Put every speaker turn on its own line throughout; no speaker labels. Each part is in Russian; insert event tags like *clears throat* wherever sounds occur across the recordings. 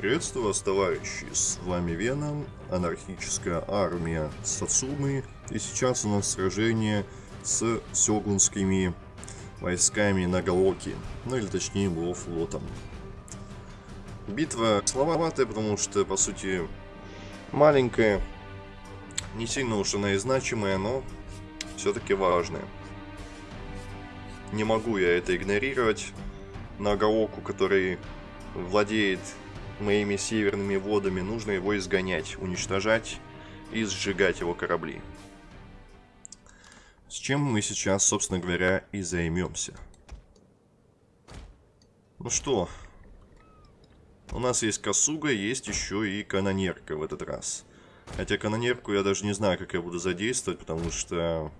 Приветствую вас, товарищи! С вами Веном, анархическая армия Сацумы. И сейчас у нас сражение с сёгунскими войсками Нагаоки. Ну или точнее его флотом. Битва слабоватая, потому что, по сути, маленькая. Не сильно уж она и значимая, но все-таки важная. Не могу я это игнорировать. Нагаоку, который владеет моими северными водами, нужно его изгонять, уничтожать и сжигать его корабли. С чем мы сейчас, собственно говоря, и займемся. Ну что, у нас есть Косуга, есть еще и канонерка в этот раз. Хотя канонерку я даже не знаю, как я буду задействовать, потому что,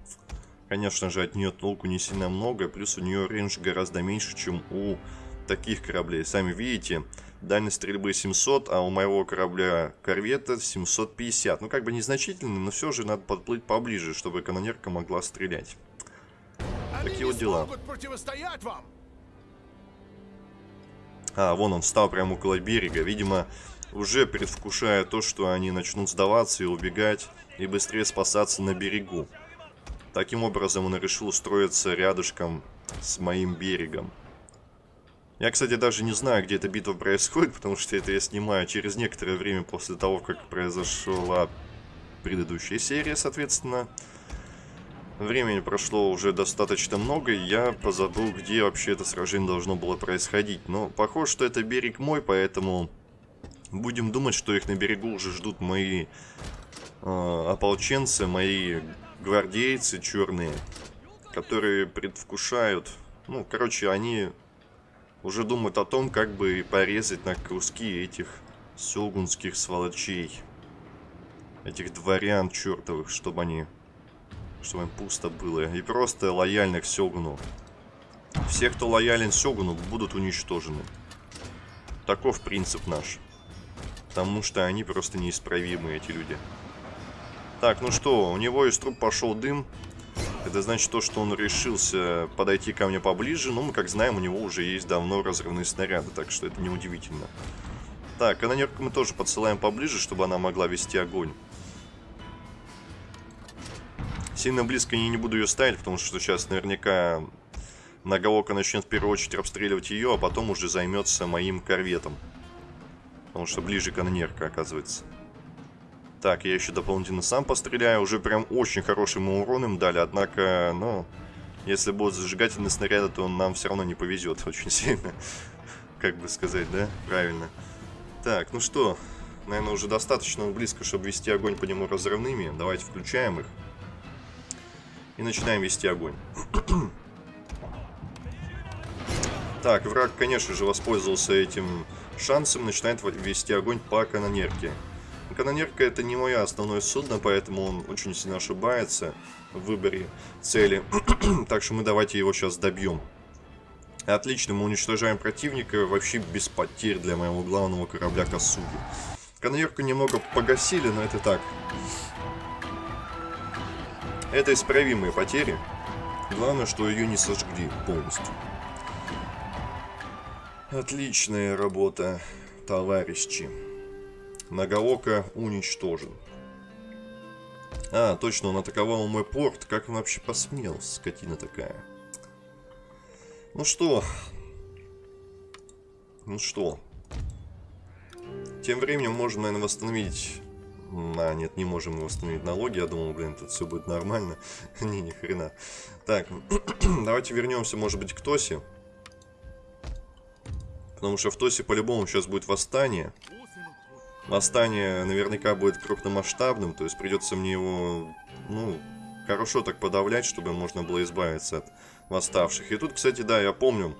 конечно же, от нее толку не сильно много, плюс у нее рейндж гораздо меньше, чем у таких кораблей. Сами видите, дальность стрельбы 700, а у моего корабля корвета 750. Ну, как бы незначительно, но все же надо подплыть поближе, чтобы канонерка могла стрелять. Они Такие вот дела. Вам. А, вон он встал прямо около берега. Видимо, уже предвкушая то, что они начнут сдаваться и убегать, и быстрее спасаться на берегу. Таким образом, он решил устроиться рядышком с моим берегом. Я, кстати, даже не знаю, где эта битва происходит, потому что это я снимаю через некоторое время после того, как произошла предыдущая серия, соответственно. Времени прошло уже достаточно много, и я позабыл, где вообще это сражение должно было происходить. Но похоже, что это берег мой, поэтому будем думать, что их на берегу уже ждут мои э, ополченцы, мои гвардейцы черные, которые предвкушают... Ну, короче, они уже думают о том, как бы порезать на куски этих сёгунских сволочей. Этих дворян чертовых, чтобы они... Чтобы им пусто было. И просто лояльных Сёгуну. Все, кто лоялен Сёгуну, будут уничтожены. Таков принцип наш. Потому что они просто неисправимые, эти люди. Так, ну что, у него из труб пошел дым. Это значит то, что он решился подойти ко мне поближе. Но мы, как знаем, у него уже есть давно разрывные снаряды, так что это неудивительно. Так, канонерку мы тоже подсылаем поближе, чтобы она могла вести огонь. Сильно близко я не буду ее ставить, потому что сейчас наверняка Нагаока начнет в первую очередь обстреливать ее, а потом уже займется моим корветом. Потому что ближе канонерка оказывается. Так, я еще дополнительно сам постреляю. Уже прям очень хорошим урон им дали. Однако, ну, если будут зажигательные снаряды, то нам все равно не повезет *laughs* очень сильно. Как бы сказать, да? Правильно. Так, ну что, наверное, уже достаточно близко, чтобы вести огонь по нему разрывными. Давайте включаем их. И начинаем вести огонь. *clears throat* так, враг, конечно же, воспользовался этим шансом. Начинает вести огонь по канонерке. Канонерка это не мое основное судно, поэтому он очень сильно ошибается в выборе цели. *clears throat* так что мы давайте его сейчас добьем. Отлично, мы уничтожаем противника вообще без потерь для моего главного корабля Косуги. Канонерку немного погасили, но это так. Это исправимые потери. Главное, что ее не сожгли полностью. Отличная работа, товарищи. Нагаока уничтожен. А, точно, он атаковал мой порт. Как он вообще посмел, скотина такая. Ну что? Ну что? Тем временем можем, наверное, восстановить... А, нет, не можем восстановить налоги. Я думал, блин, тут все будет нормально. *laughs* не, ни хрена. Так, *clears throat* давайте вернемся, может быть, к Тосе. Потому что в Тосе по-любому сейчас будет восстание. Восстание наверняка будет крупномасштабным, то есть придется мне его, ну, хорошо так подавлять, чтобы можно было избавиться от восставших. И тут, кстати, да, я помню,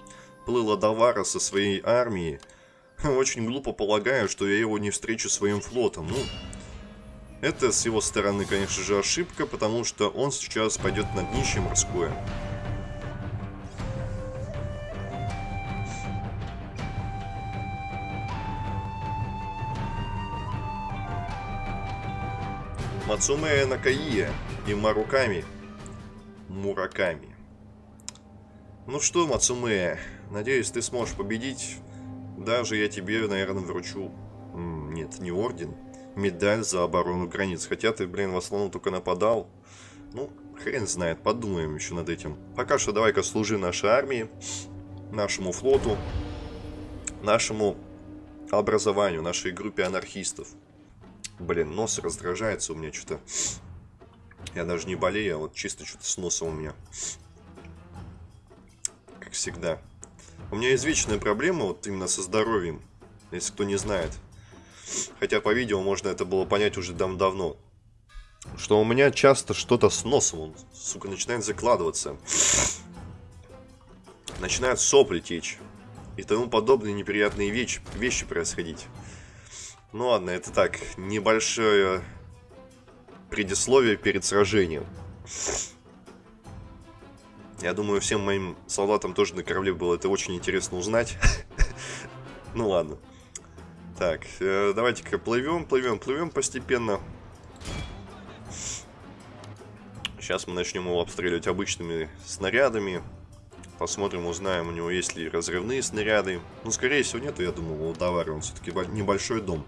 плыл Адавара со своей армией. *laughs* Очень глупо полагаю, что я его не встречу своим флотом. Ну, это с его стороны, конечно же, ошибка, потому что он сейчас пойдет на днище морское. Мацуме Накаия и Маруками Мураками. Ну что, Мацуме, надеюсь, ты сможешь победить. Даже я тебе, наверное, вручу Нет, не орден. Медаль за оборону границ. Хотя ты, блин, в основном только нападал. Ну, хрен знает, подумаем еще над этим. Пока что давай-ка служи нашей армии, нашему флоту, нашему образованию, нашей группе анархистов. Блин, нос раздражается у меня что-то. Я даже не болею, а вот чисто что-то с носом у меня. Как всегда. У меня есть вечная проблема вот именно со здоровьем, если кто не знает. Хотя по видео можно это было понять уже дав давно. Что у меня часто что-то с носом, он, сука, начинает закладываться. Начинают сопли течь. И тому подобные неприятные вещи, вещи происходить. Ну ладно, это так, небольшое предисловие перед сражением. Я думаю, всем моим солдатам тоже на корабле было это очень интересно узнать. *laughs* Ну ладно. Так, э, давайте-ка плывем, плывем, плывем постепенно. Сейчас мы начнем его обстреливать обычными снарядами. Посмотрим, узнаем, у него есть ли разрывные снаряды. Ну, скорее всего, нету, я думаю, у Давара он все-таки небольшой дом.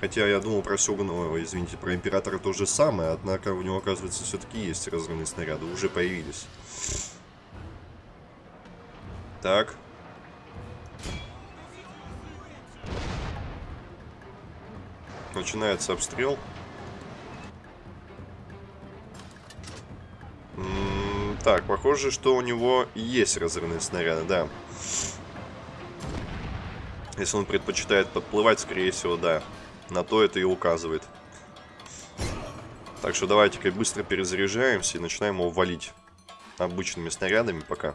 Хотя я думал про Сёгуна, извините, про Императора то же самое, однако у него, оказывается, все-таки есть разрывные снаряды, уже появились. Так. Начинается обстрел. Так, похоже, что у него есть разрывные снаряды, да. Если он предпочитает подплывать, скорее всего, да. На то это и указывает. Так что давайте-ка быстро перезаряжаемся и начинаем его валить обычными снарядами пока.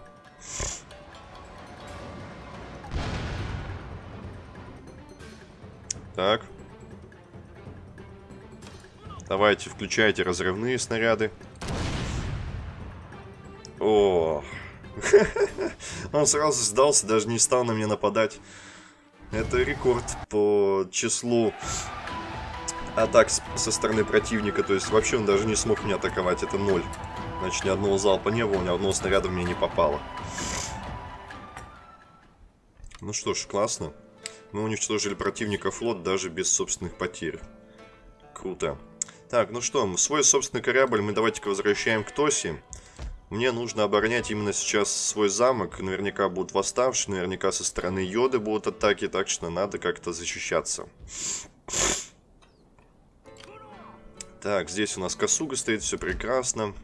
Так. Давайте, включайте разрывные снаряды. О, *laughs* он сразу сдался, даже не стал на меня нападать. Это рекорд по числу атак со стороны противника. То есть вообще он даже не смог меня атаковать. Это ноль. Значит, ни одного залпа не было, ни одного снаряда меня не попало. Ну что ж, классно. Мы уничтожили противника флот даже без собственных потерь. Круто. Так, ну что, свой собственный корабль мы давайте-ка возвращаем к Тоси. Мне нужно оборонять именно сейчас свой замок. Наверняка будут восставшие, наверняка со стороны Йоды будут атаки, так что надо как-то защищаться. Так, здесь у нас Косуга стоит, все прекрасно.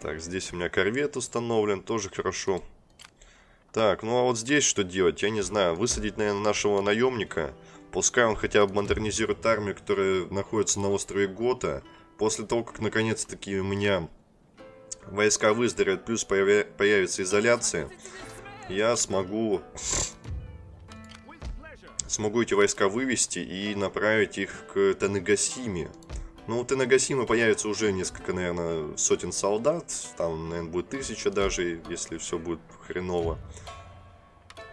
Так, здесь у меня корвет установлен, тоже хорошо. Так, ну а вот здесь что делать? Я не знаю. Высадить, наверное, нашего наемника. Пускай он хотя бы модернизирует армию, которая находится на острове Гота. После того, как наконец-таки у меня войска выздоровеют, плюс появи появится изоляция, я смогу смогу эти войска вывести и направить их к Танагасиме. Ну, у Танагасимы появится уже несколько, наверное, сотен солдат. Там, наверное, будет тысяча даже, если все будет хреново.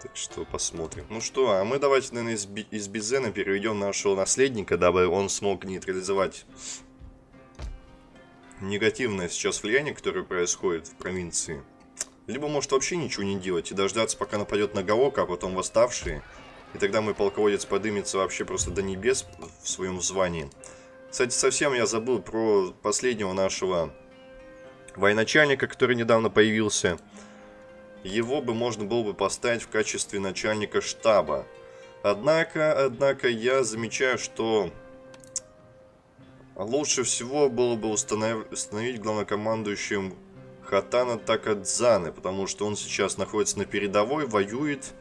Так что посмотрим. Ну что, а мы давайте, наверное, из, из Бизена переведем нашего наследника, дабы он смог нейтрализовать негативное сейчас влияние, которое происходит в провинции. Либо может вообще ничего не делать и дождаться, пока нападет на Гаока, а потом восставшие. И тогда мой полководец подымется вообще просто до небес в своем звании. Кстати, совсем я забыл про последнего нашего военачальника, который недавно появился. Его бы можно было бы поставить в качестве начальника штаба. Однако, однако, я замечаю, что лучше всего было бы установ... установить главнокомандующим Хатана Такадзаны, потому что он сейчас находится на передовой, воюет,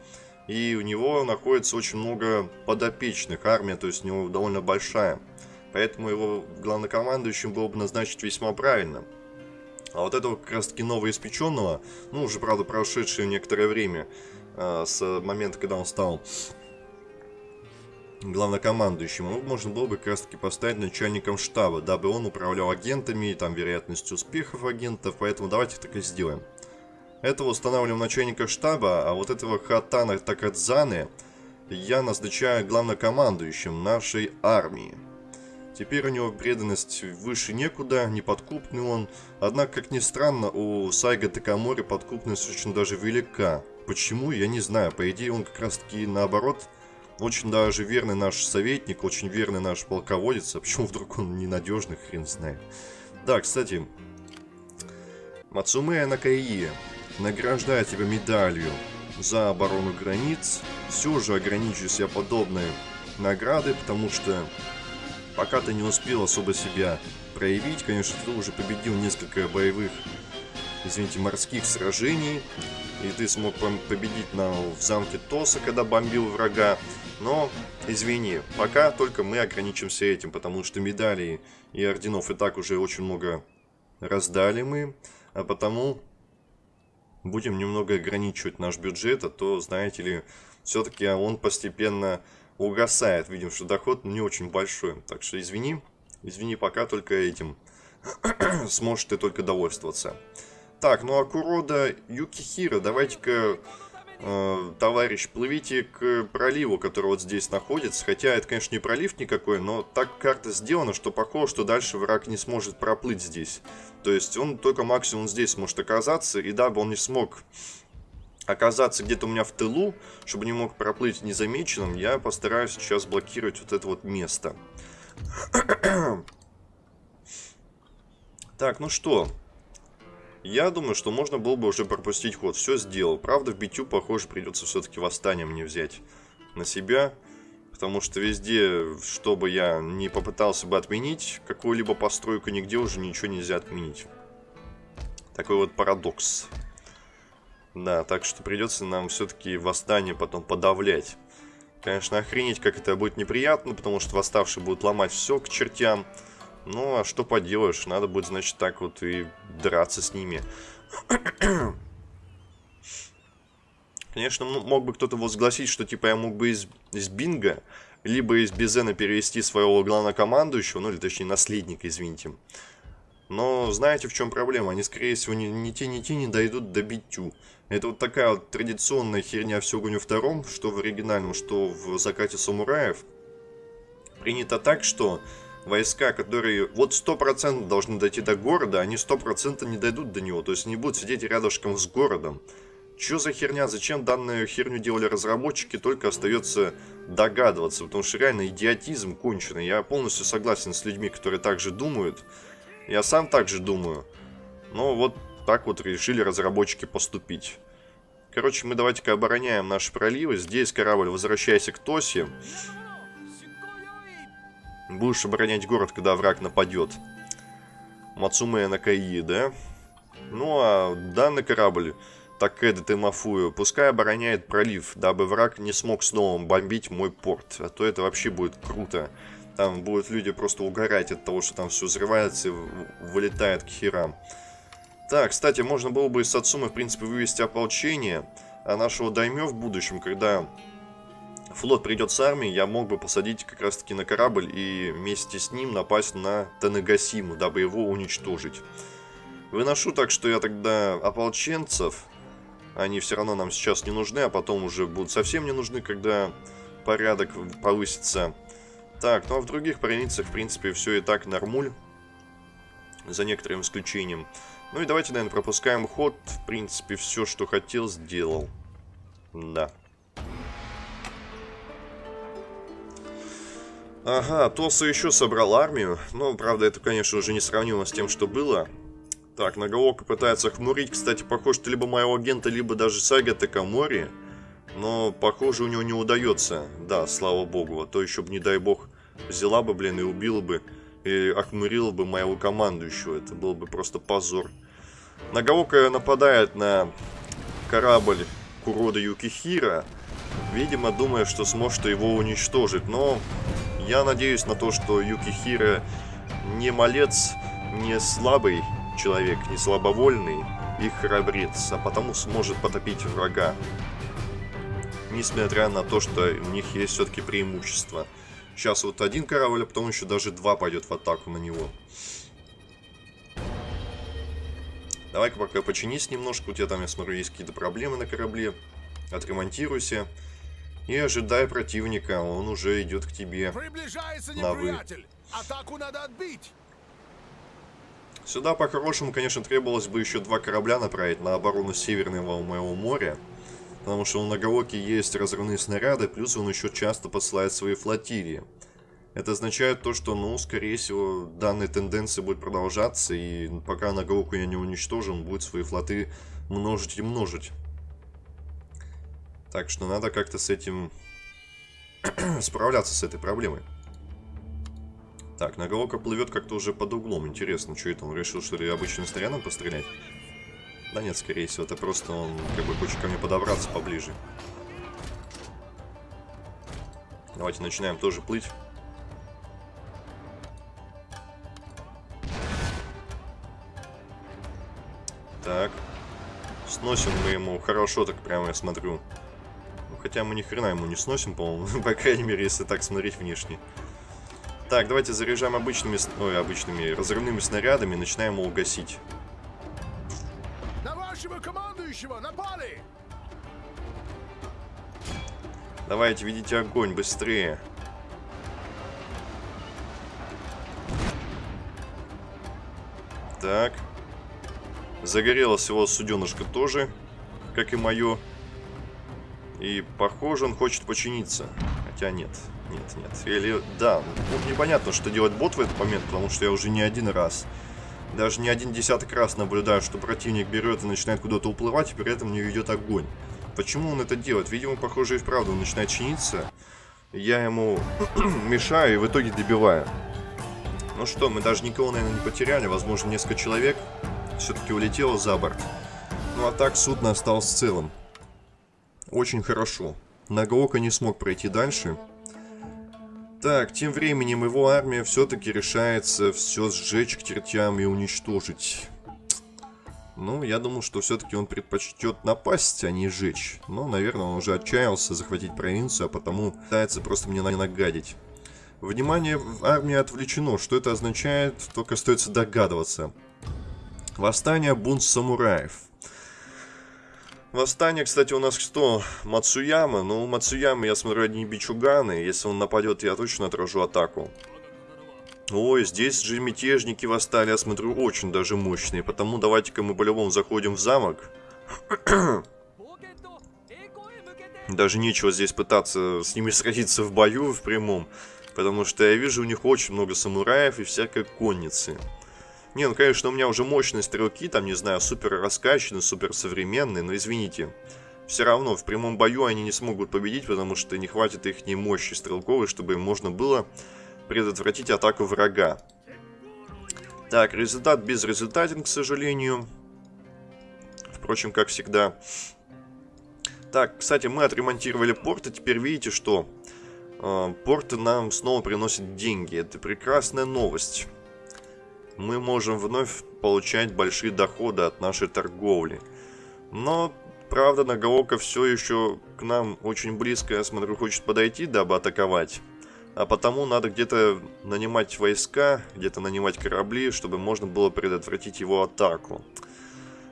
и у него находится очень много подопечных, армия, то есть у него довольно большая. Поэтому его главнокомандующим было бы назначить весьма правильно. А вот этого как раз таки новоиспеченного, ну уже правда прошедшее некоторое время, э, с момента, когда он стал главнокомандующим, его можно было бы как раз таки поставить начальником штаба, дабы он управлял агентами и там вероятностью успехов агентов, поэтому давайте так и сделаем. Этого устанавливаем начальника штаба, а вот этого Хатана Такадзаны я назначаю главнокомандующим нашей армии. Теперь у него преданность выше некуда, неподкупный он. Однако, как ни странно, у Сайга Такамори подкупность очень даже велика. Почему, я не знаю. По идее, он как раз таки наоборот Очень даже верный наш советник, очень верный наш полководец. А почему вдруг он ненадежный, хрен знает. Да, кстати, Мацумея Накаи награждает тебя медалью за оборону границ. Все же ограничу себя подобной награды, потому что пока ты не успел особо себя проявить, конечно, ты уже победил несколько боевых, извините, морских сражений, и ты смог победить на, в замке Тоса, когда бомбил врага. Но, извини, пока только мы ограничимся этим, потому что медалей и орденов и так уже очень много раздали мы, а потому будем немного ограничивать наш бюджет, а то, знаете ли, все-таки он постепенно угасает. Видим, что доход не очень большой. Так что извини, извини, пока только этим *clears throat* сможешь ты только довольствоваться. Так, ну а Курода Юкихира, давайте-ка, э, товарищ, плывите к проливу, который вот здесь находится. Хотя это, конечно, не пролив никакой, но так карта сделана, что похоже, что дальше враг не сможет проплыть здесь. То есть он только максимум здесь может оказаться, и дабы он не смог оказаться где-то у меня в тылу, чтобы не мог проплыть незамеченным, я постараюсь сейчас блокировать вот это вот место. *clears throat* так, ну что, я думаю, что можно было бы уже пропустить ход. Все сделал. Правда, в битю, похоже, придется все-таки восстание мне взять на себя. Потому что везде, чтобы я не попытался бы отменить какую-либо постройку, нигде уже ничего нельзя отменить. Такой вот парадокс. Да, так что придется нам все-таки восстание потом подавлять. Конечно, охренеть, как это будет неприятно, потому что восставшие будут ломать все к чертям. Ну, а что поделаешь, надо будет, значит, так вот и драться с ними. *clears throat* Конечно, мог бы кто-то возгласить, что типа я мог бы из, из Бинга, либо из Безена перевести своего главнокомандующего, ну или точнее наследника, извините. Но знаете, в чем проблема? Они, скорее всего, ни, ни те, ни те не дойдут до битю. Это вот такая вот традиционная херня в Сёгуне втором, что в оригинальном, что в Закате Самураев. Принято так, что войска, которые вот 100% должны дойти до города, они 100% не дойдут до него. То есть не будут сидеть рядышком с городом. Что за херня? Зачем данную херню делали разработчики? Только остается догадываться. Потому что реально идиотизм конченый. Я полностью согласен с людьми, которые так же думают. Я сам так же думаю. Но вот так вот решили разработчики поступить. Короче, мы давайте-ка обороняем наши проливы. Здесь корабль, возвращайся к Тосе. Будешь оборонять город, когда враг нападет. Мацуме Накаи, да? Ну, а данный корабль, Такеда Темафую, пускай обороняет пролив, дабы враг не смог снова бомбить мой порт. А то это вообще будет круто. Там будут люди просто угорать от того, что там все взрывается и вылетает к херам. Так, кстати, можно было бы из Сацумы, в принципе, вывести ополчение, а нашего Даймё в будущем, когда флот придет с армией, я мог бы посадить как раз таки на корабль и вместе с ним напасть на Танагасиму, дабы его уничтожить. Выношу так, что я тогда ополченцев, они все равно нам сейчас не нужны, а потом уже будут совсем не нужны, когда порядок повысится. Так, ну а в других провинциях, в принципе, все и так нормуль, за некоторым исключением. Ну и давайте, наверное, пропускаем ход. В принципе, все, что хотел, сделал. Да. Ага, Тоса еще собрал армию. Но, правда, это, конечно, уже не сравнимо с тем, что было. Так, Нагаока пытается хмурить. Кстати, похоже, что либо моего агента, либо даже Сага Такамори. Но, похоже, у него не удается. Да, слава богу. А то еще бы, не дай бог, взяла бы, блин, и убила бы. И охмурила бы моего командующего. Это был бы просто позор. Нагаока нападает на корабль Курода Юкихира. Видимо, думая, что сможет его уничтожить. Но я надеюсь на то, что Юкихира не малец, не слабый человек, не слабовольный и храбрец, а потому сможет потопить врага. Несмотря на то, что у них есть все-таки преимущество. Сейчас вот один корабль, а потом еще даже два пойдет в атаку на него. Давай-ка пока починись немножко. У тебя там, я смотрю, есть какие-то проблемы на корабле. Отремонтируйся. И ожидай противника, он уже идет к тебе.
Приближается неприятель. Атаку надо отбить.
Сюда, по-хорошему, конечно, требовалось бы еще два корабля направить на оборону Северного моего моря. Потому что у Нагаоки есть разрывные снаряды, плюс он еще часто посылает свои флотилии. Это означает то, что, ну, скорее всего, данная тенденция будет продолжаться, и пока Нагаоку я не уничтожу, он будет свои флоты множить и множить. Так что надо как-то с этим *clears throat* справляться с этой проблемой. Так, Нагаока плывет как-то уже под углом. Интересно, что это? Он решил, что ли, обычным снарядом пострелять? Да нет, скорее всего, это просто он как бы хочет ко мне подобраться поближе. Давайте начинаем тоже плыть. Так. Сносим мы ему хорошо, так прямо я смотрю. Хотя мы ни хрена ему не сносим, по-моему. *laughs* По крайней мере, если так смотреть внешне. Так, давайте заряжаем обычными, ой, обычными разрывными снарядами и начинаем его гасить.
На вашего командующего напали!
Давайте, ведите огонь быстрее. Так. Загорелось его суденышко тоже, как и мое. И похоже, он хочет починиться. Хотя нет, нет, нет. Или, да, ну, непонятно, что делать бот в этот момент, потому что я уже не один раз, даже не один десяток раз наблюдаю, что противник берет и начинает куда-то уплывать, и при этом не ведет огонь. Почему он это делает? Видимо, похоже, и вправду он начинает чиниться. Я ему *clears throat* мешаю и в итоге добиваю. Ну что, мы даже никого, наверное, не потеряли. Возможно, несколько человек все-таки улетело за борт. Ну а так судно осталось целым. Очень хорошо. Нагаока не смог пройти дальше. Так, тем временем его армия все-таки решается все сжечь к чертям и уничтожить. Ну, я думал, что все-таки он предпочтет напасть, а не сжечь. Но, наверное, он уже отчаялся захватить провинцию, а потому пытается просто мне нагадить. Внимание армии отвлечено. Что это означает, только остается догадываться. Восстание бунт самураев. Восстание, кстати, у нас кто? Мацуяма. Ну, Мацуяма, я смотрю, одни бичуганы. Если он нападет, я точно отражу атаку. Ой, здесь же мятежники восстали, я смотрю, очень даже мощные. Потому давайте-ка мы по-любому заходим в замок. *coughs* Даже нечего здесь пытаться с ними сразиться в бою в прямом. Потому что я вижу у них очень много самураев и всякой конницы. Не, ну конечно, у меня уже мощные стрелки, там, не знаю, супер раскачанные, супер современные, но извините. Все равно в прямом бою они не смогут победить, потому что не хватит их ни мощи стрелковой, чтобы им можно было предотвратить атаку врага. Так, результат безрезультатен, к сожалению. Впрочем, как всегда. Так, кстати, мы отремонтировали порт, и теперь видите, что э, порты нам снова приносят деньги. Это прекрасная новость мы можем вновь получать большие доходы от нашей торговли. Но, правда, Нагаока все еще к нам очень близко, я смотрю, хочет подойти, дабы атаковать. А потому надо где-то нанимать войска, где-то нанимать корабли, чтобы можно было предотвратить его атаку.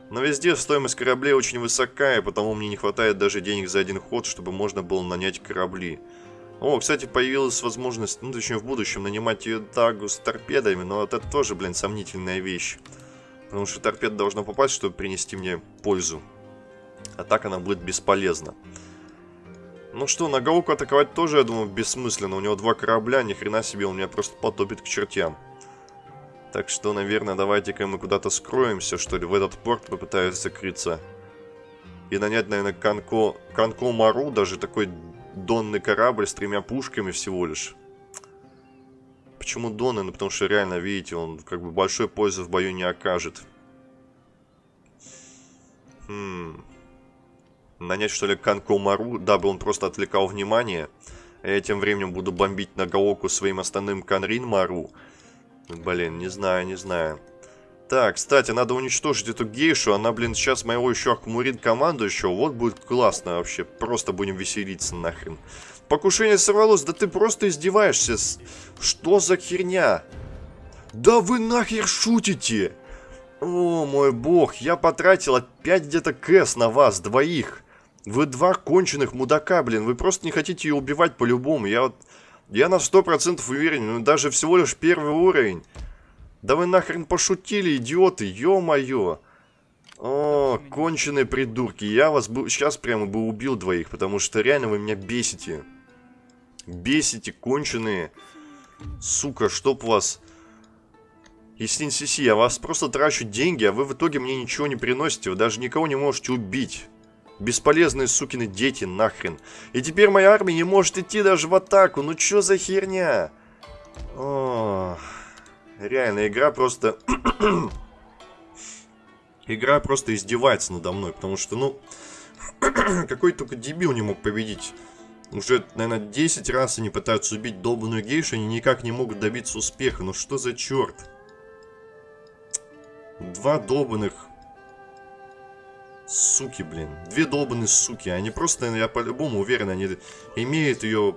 Но везде стоимость кораблей очень высока, и потому мне не хватает даже денег за один ход, чтобы можно было нанять корабли. О, кстати, появилась возможность, ну, точнее, в будущем нанимать ее тагу с торпедами, но это тоже, блин, сомнительная вещь. Потому что торпеда должна попасть, чтобы принести мне пользу. А так она будет бесполезна. Ну что, на Гауку атаковать тоже, я думаю, бессмысленно. У него два корабля, ни хрена себе, он меня просто потопит к чертям. Так что, наверное, давайте-ка мы куда-то скроемся, что ли, в этот порт попытаюсь закрыться. И нанять, наверное, Канко, Канко Мару, даже такой донный корабль с тремя пушками всего лишь. Почему донный? Ну, потому что реально, видите, он как бы большой пользы в бою не окажет. Хм. Нанять, что ли, Канкомару, дабы он просто отвлекал внимание. А я тем временем буду бомбить на Гаоку своим остальным Канрин Мару. Блин, не знаю, не знаю. Так, кстати, надо уничтожить эту гейшу. Она, блин, сейчас моего еще команду командующего. Вот будет классно вообще. Просто будем веселиться нахрен. Покушение сорвалось. Да ты просто издеваешься. Что за херня? Да вы нахер шутите? О, мой бог. Я потратил опять где-то кэс на вас, двоих. Вы два конченых мудака, блин. Вы просто не хотите ее убивать по-любому. Я вот... Я на сто процентов уверен. Ну, даже всего лишь первый уровень. Да вы нахрен пошутили, идиоты, ё-моё. О, конченые придурки. Я вас бы сейчас прямо бы убил двоих, потому что реально вы меня бесите. Бесите, конченые. Сука, чтоб вас... Истин Сиси, я вас просто трачу деньги, а вы в итоге мне ничего не приносите. Вы даже никого не можете убить. Бесполезные сукины дети, нахрен. И теперь моя армия не может идти даже в атаку. Ну чё за херня? О, реально, игра просто... *clears throat* игра просто издевается надо мной, потому что, ну... *clears throat* какой только дебил не мог победить. Уже, наверное, 10 раз они пытаются убить долбанную гейшу, они никак не могут добиться успеха. Ну что за черт? Два долбанных суки, блин. Две долбанные суки. Они просто, я по-любому уверен, они имеют ее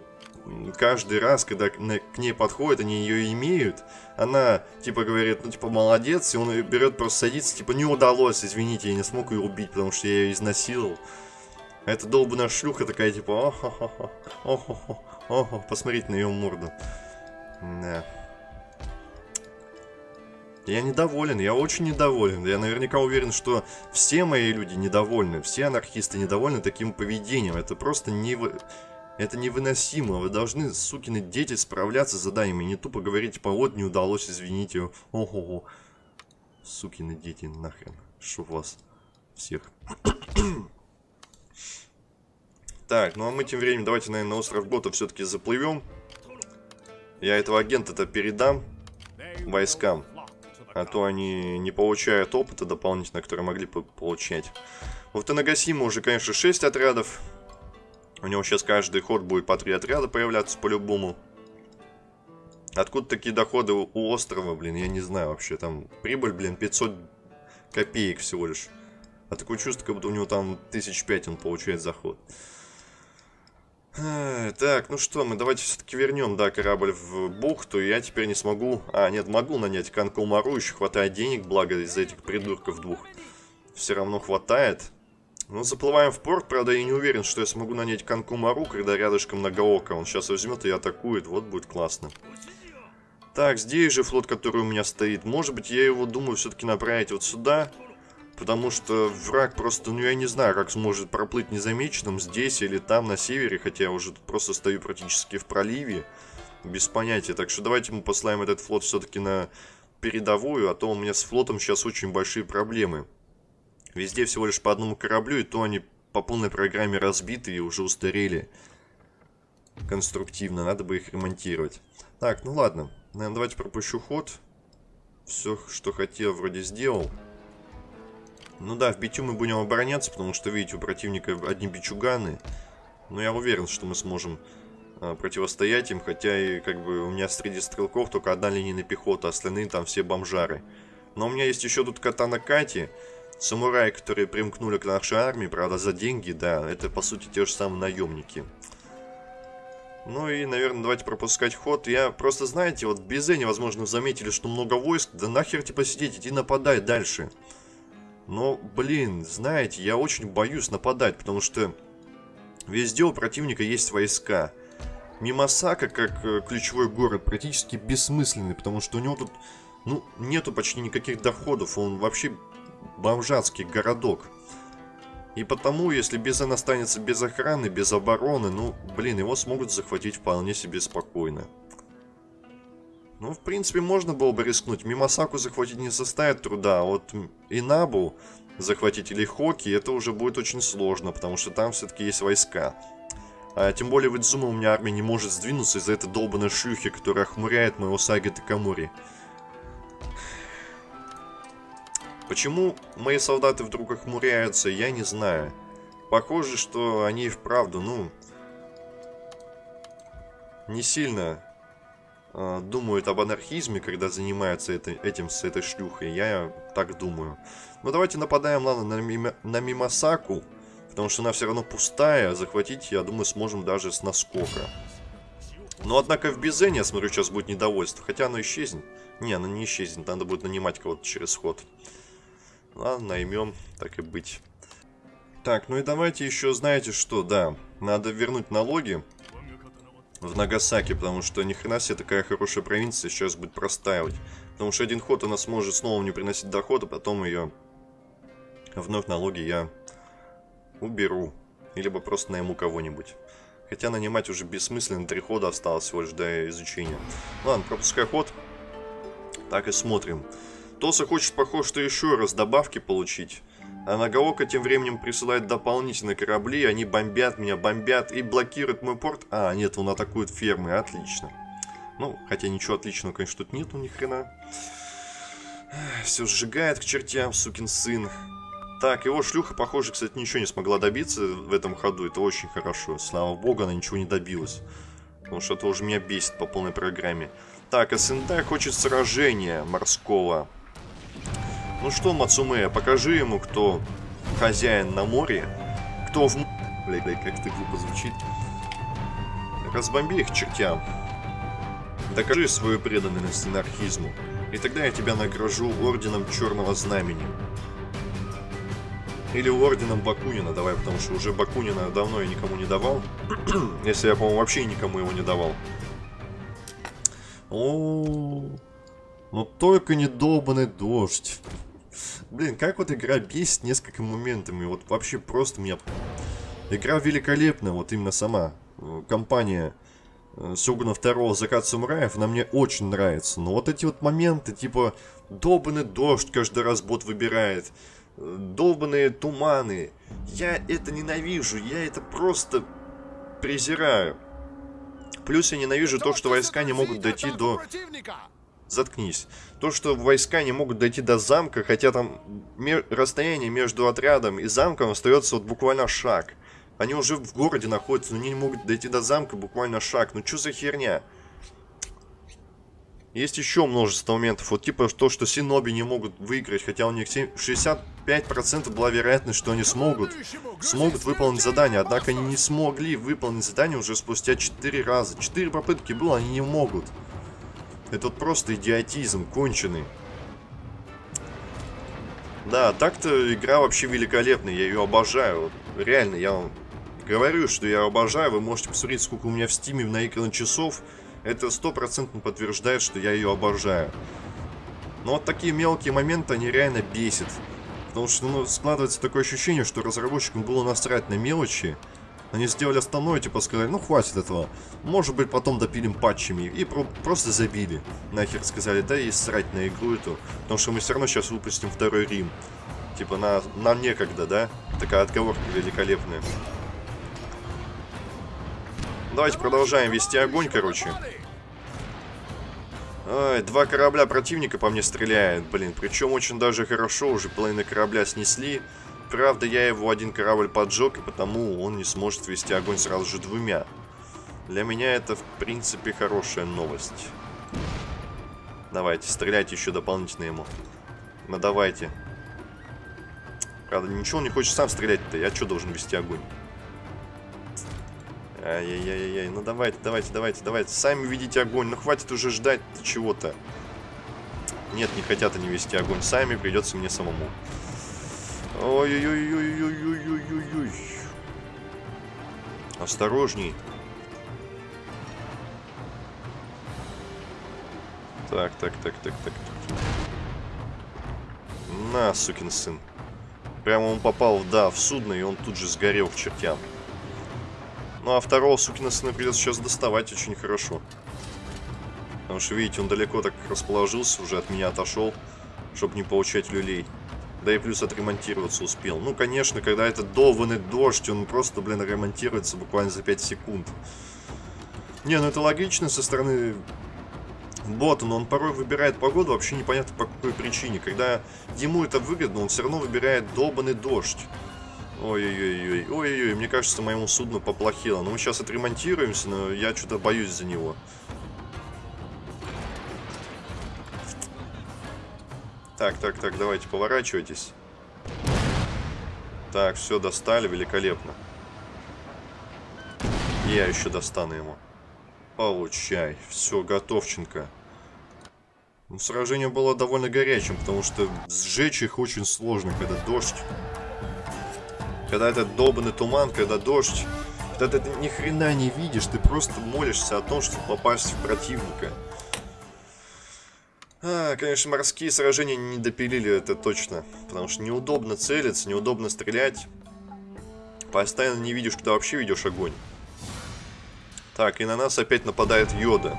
каждый раз, когда к ней подходят, они ее имеют. Она, типа, говорит, ну, типа, молодец, и он берет, просто садится, типа, не удалось, извините, я не смог ее убить, потому что я ее изнасиловал. А эта долбанная шлюха такая, типа, охо-хо-хо, охо-хо, охо, посмотрите на ее морду. Да. Я недоволен, я очень недоволен. Я наверняка уверен, что все мои люди недовольны, все анархисты недовольны таким поведением. Это просто не... Это невыносимо. Вы должны, сукины дети, справляться с заданиями. Не тупо говорить, типа, вот, не удалось, извините. Ого-го. Сукины дети, нахрен. Шо вас всех. *coughs* Так, ну а мы тем временем давайте, наверное, на остров Гота все-таки заплывем. Я этого агента-то передам войскам. А то они не получают опыта дополнительно, который могли бы получать. У Танагасима уже, конечно, 6 отрядов. У него сейчас каждый ход будет по 3 отряда появляться по-любому. Откуда такие доходы у острова, блин, я не знаю вообще. Там прибыль, блин, 500 копеек всего лишь. А такое чувство, как будто у него там тысяч пять он получает заход. Так, ну что, мы давайте все-таки вернем, да, корабль в бухту. Я теперь не смогу... А, нет, могу нанять Канкомару, еще хватает денег, благо из-за этих придурков двух. Все равно хватает. Ну, заплываем в порт, правда, я не уверен, что я смогу нанять Канкумару, когда рядышком Многоока. Он сейчас возьмет и атакует, вот будет классно. Так, здесь же флот, который у меня стоит. Может быть, я его думаю все-таки направить вот сюда. Потому что враг просто, ну я не знаю, как сможет проплыть незамеченным здесь или там на севере, хотя я уже просто стою практически в проливе, без понятия. Так что давайте мы послаем этот флот все-таки на передовую, а то у меня с флотом сейчас очень большие проблемы. Везде всего лишь по одному кораблю, и то они по полной программе разбиты и уже устарели конструктивно, надо бы их ремонтировать. Так, ну ладно, наверное, давайте пропущу ход. Все, что хотел, вроде сделал. Ну да, в битю мы будем обороняться, потому что, видите, у противника одни бичуганы. Но я уверен, что мы сможем э, противостоять им, хотя и как бы у меня среди стрелков только одна линейная пехота, остальные там все бомжары. Но у меня есть еще тут катана Кати, самураи, которые примкнули к нашей армии, правда, за деньги, да, это по сути те же самые наемники. Ну и, наверное, давайте пропускать ход. Я просто, знаете, вот в Безене, возможно, заметили, что много войск. Да нахер типа сидеть, иди нападай дальше. Но, блин, знаете, я очень боюсь нападать, потому что везде у противника есть войска. Мимасака, как э, ключевой город, практически бессмысленный, потому что у него тут, ну, нету почти никаких доходов, он вообще бомжатский городок. И потому, если Безен останется без охраны, без обороны, ну, блин, его смогут захватить вполне себе спокойно. Ну, в принципе, можно было бы рискнуть. Мимасаку захватить не составит труда, а вот Инабу захватить или Хоки, это уже будет очень сложно, потому что там все-таки есть войска. А, тем более в Идзума у меня армия не может сдвинуться из-за этой долбанной шлюхи, которая охмуряет моего Саги Такамури. Почему мои солдаты вдруг охмуряются, я не знаю. Похоже, что они вправду, ну, не сильно э, думают об анархизме, когда занимаются это, этим с этой шлюхой. Я так думаю. Ну давайте нападаем, ладно, на, Мима, на Мимасаку. Потому что она все равно пустая. Захватить, я думаю, сможем даже с наскока. Но, однако, в Безене, я смотрю, сейчас будет недовольство. Хотя оно исчезнет. Не, оно не исчезнет. Надо будет нанимать кого-то через ход. Ладно, наймем, так и быть. Так, ну и давайте еще, знаете что, да. Надо вернуть налоги в Нагасаки, потому что ни хрена себе такая хорошая провинция сейчас будет простаивать. Потому что один ход она сможет снова не приносить доход, а потом ее вновь налоги я уберу. Либо просто найму кого-нибудь. Хотя нанимать уже бессмысленно, три хода осталось всего лишь до изучения. Ладно, пропускай ход. Так и смотрим. Тоса хочет, похоже, что еще раз добавки получить. А Нагаока тем временем присылает дополнительные корабли, они бомбят меня, бомбят и блокируют мой порт. А, нет, он атакует фермы, отлично. Ну, хотя ничего отличного, конечно, тут нету ни хрена. Все сжигает к чертям, сукин сын. Так, его шлюха, похоже, кстати, ничего не смогла добиться в этом ходу. Это очень хорошо. Слава богу, она ничего не добилась. Потому что это уже меня бесит по полной программе. Так, СНД хочет сражения морского. Ну что, Мацумея, покажи ему, кто хозяин на море. Кто в... Бля, бля, как это глупо звучит. Разбомби их чертям. Докажи свою преданность анархизму. И тогда я тебя награжу орденом Черного Знамени. Или орденом Бакунина давай, потому что уже Бакунина давно я никому не давал. *clears throat* Если я, по-моему, вообще никому его не давал. О, ну только не долбанный дождь. Блин, как вот игра бесит несколько моментами. Вот вообще просто меня... Игра великолепная, вот именно сама. Компания Сёгуна второго Закат Самураев, она мне очень нравится. Но вот эти вот моменты, типа, долбанный дождь каждый раз бот выбирает, долбанные туманы. Я это ненавижу, я это просто презираю. Плюс я ненавижу то, что войска не могут дойти до... Заткнись. То, что войска не могут дойти до замка, хотя там расстояние между отрядом и замком остается вот буквально шаг. Они уже в городе находятся, но они не могут дойти до замка буквально шаг. Ну что за херня? Есть еще множество моментов. Вот типа то, что Синоби не могут выиграть, хотя у них 65% была вероятность, что они смогут. Смогут выполнить задание. Однако они не смогли выполнить задание уже спустя 4 раза. 4 попытки было, они не могут. Это вот просто идиотизм конченый. Да, так-то игра вообще великолепная, я ее обожаю. Вот, реально, я вам говорю, что я обожаю. Вы можете посмотреть, сколько у меня в стиме наиграно часов. Это стопроцентно подтверждает, что я ее обожаю. Но вот такие мелкие моменты, они реально бесят. Потому что ну, складывается такое ощущение, что разработчикам было насрать на мелочи. Они сделали основное, типа сказали, ну хватит этого. Может быть потом допилим патчами. И про просто забили. Нахер сказали, да и срать на игру эту. Потому что мы все равно сейчас выпустим второй Рим. Типа на, нам некогда, да? Такая отговорка великолепная. Давайте продолжаем вести огонь, короче. Ой, два корабля противника по мне стреляют, блин. Причем очень даже хорошо, уже половину корабля снесли. Правда, я его один корабль поджег, и потому он не сможет вести огонь сразу же двумя. Для меня это, в принципе, хорошая новость. Давайте, стреляйте еще дополнительно ему. Ну, давайте. Правда, ничего он не хочет сам стрелять-то. Я что, должен вести огонь? Ай-яй-яй-яй. Ну, давайте, давайте, давайте, давайте. Сами ведите огонь. Ну, хватит уже ждать чего-то. Нет, не хотят они вести огонь сами. Придется мне самому. Ой-ой-ой-ой-ой-ой-ой-ой. Осторожней. Так, так, так, так, так, так. На, сукин сын. Прямо он попал, да, в судно, и он тут же сгорел в чертям. Ну, а второго сукина сына придется сейчас доставать очень хорошо. Потому что, видите, он далеко так расположился, уже от меня отошел, чтобы не получать люлей. Да и плюс отремонтироваться успел. Ну, конечно, когда этот долбанный дождь, он просто, блин, ремонтируется буквально за 5 секунд. Не, ну это логично со стороны бота, но он порой выбирает погоду вообще непонятно по какой причине. Когда ему это выгодно, он все равно выбирает долбанный дождь. Ой-ой-ой, ой-ой-ой, мне кажется, моему судну поплохело. Ну, мы сейчас отремонтируемся, но я что-то боюсь за него. Так, так, так, давайте, поворачивайтесь. Так, все, достали, великолепно. Я еще достану ему. Получай. Все, готовченко. Ну, сражение было довольно горячим, потому что сжечь их очень сложно, когда дождь. Когда этот долбанный туман, когда дождь. Когда ты ни хрена не видишь, ты просто молишься о том, чтобы попасть в противника. А, конечно, морские сражения не допилили, это точно. Потому что неудобно целиться, неудобно стрелять. Постоянно не видишь, когда вообще ведешь огонь. Так, и на нас опять нападает Йода.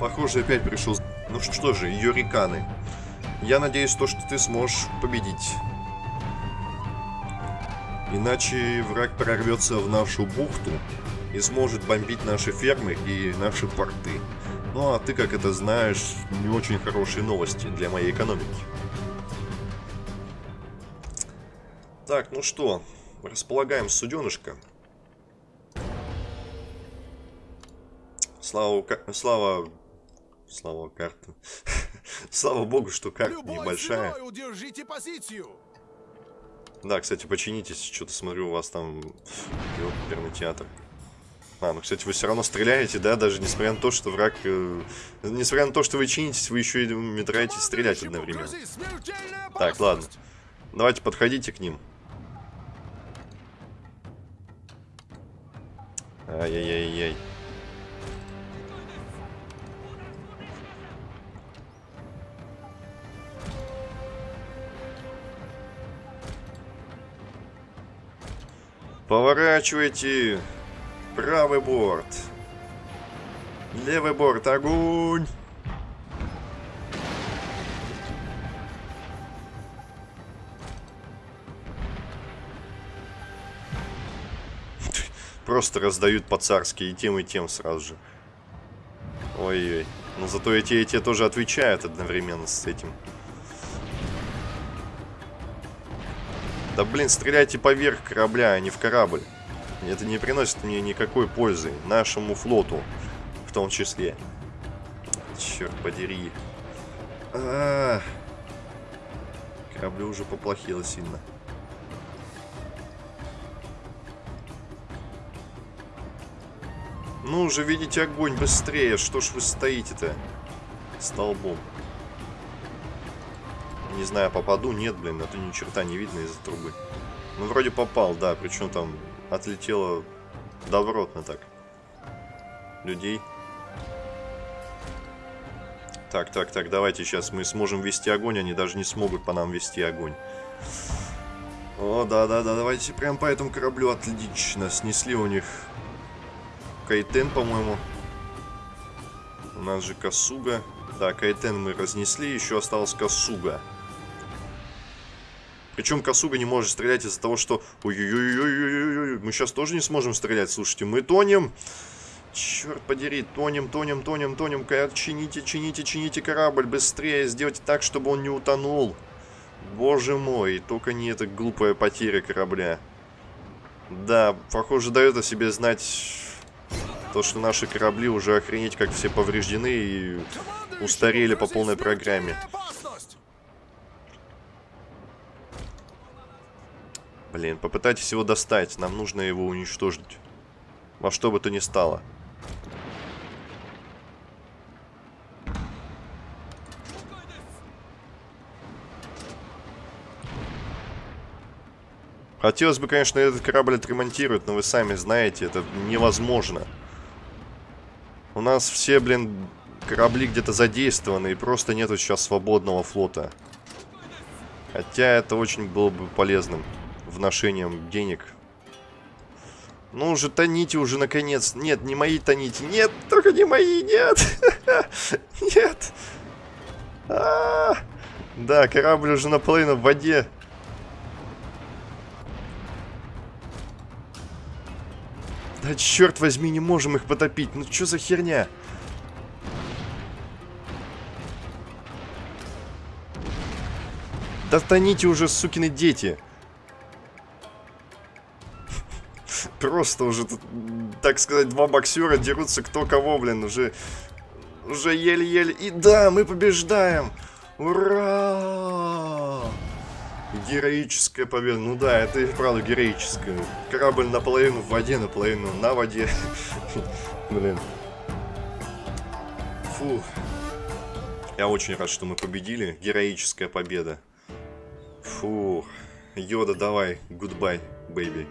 Похоже, опять пришел... Ну что же, Йориканы. Я надеюсь, то, что ты сможешь победить. Иначе враг прорвется в нашу бухту и сможет бомбить наши фермы и наши порты. Ну а ты, как это знаешь, не очень хорошие новости для моей экономики. Так, ну что, располагаем суденышко. Слава, слава, слава карту. *laughs* слава богу, что карта
Любой
небольшая.
удержите позицию.
Да, кстати, починитесь, что-то смотрю, у вас там оперный театр. А, ну, кстати, вы все равно стреляете, да, даже несмотря на то, что враг... Э, несмотря на то, что вы чинитесь, вы еще и метраете стрелять одновременно. Так, ладно. Давайте подходите к ним. Ай-яй-яй-яй. Поворачивайте. Правый борт. Левый борт. Огонь. *laughs* Просто раздают по-царски и тем, и тем сразу же. Ой-ой. Но зато эти и те тоже отвечают одновременно с этим. Да блин, стреляйте поверх корабля, а не в корабль. Это не приносит мне никакой пользы. Нашему флоту. В том числе. Черт подери. А -а -а. Кораблю уже поплохело сильно. Ну уже видите огонь быстрее. Что ж вы стоите-то? Столбом. Не знаю, попаду, нет, блин, а то ни черта не видно из-за трубы. Ну, вроде попал, да, причем там отлетело добротно так. Людей. Так, так, так, давайте сейчас мы сможем вести огонь, они даже не смогут по нам вести огонь. О, да-да-да, давайте прям по этому кораблю отлично. Снесли у них Кайтен, по-моему. У нас же Касуга. Да, Кайтен мы разнесли, еще осталась Касуга. Причем Касуга не может стрелять из-за того, что... Ой-ой-ой-ой-ой-ой, мы сейчас тоже не сможем стрелять, слушайте, мы тонем. Черт подери, тонем, тонем, тонем, тонем. Ка- Чините, чините, чините корабль быстрее. Сделайте так, чтобы он не утонул. Боже мой, только не эта глупая потеря корабля. Да, похоже, дает о себе знать то, что наши корабли уже охренеть как все повреждены и устарели по полной программе. Блин, попытайтесь его достать. Нам нужно его уничтожить. Во что бы то ни стало. Хотелось бы, конечно, этот корабль отремонтировать, но вы сами знаете, это невозможно. У нас все, блин, корабли где-то задействованы, и просто нету сейчас свободного флота. Хотя это очень было бы полезным вношением денег. Ну уже тоните уже наконец. Нет, не мои тоните. Нет, только не мои, нет. *laughs* Нет. А, Да, корабль уже наполовину в воде. Да черт возьми, не можем их потопить. Ну что за херня? Да тоните уже, сукины дети. Просто уже, тут, так сказать, два боксера дерутся кто кого, блин, уже... Уже еле-еле... И да, мы побеждаем! Ура! Героическая победа. Ну да, это и правда героическая. Корабль наполовину в воде, наполовину на воде. *laughs* Блин. Фу. Я очень рад, что мы победили. Героическая победа. Фу. Йода, давай. Goodbye, baby.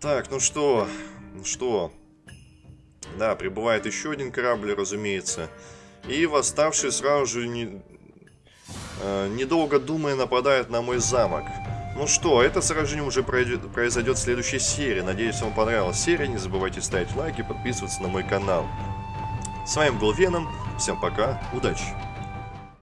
Так, ну что? Ну что? Да, прибывает еще один корабль, разумеется. И восставший сразу же, не, э, недолго думая, нападает на мой замок. Ну что, это сражение уже пройдет, произойдет в следующей серии. Надеюсь, вам понравилась серия. Не забывайте ставить лайки, подписываться на мой канал. С вами был Веном. Всем пока, удачи!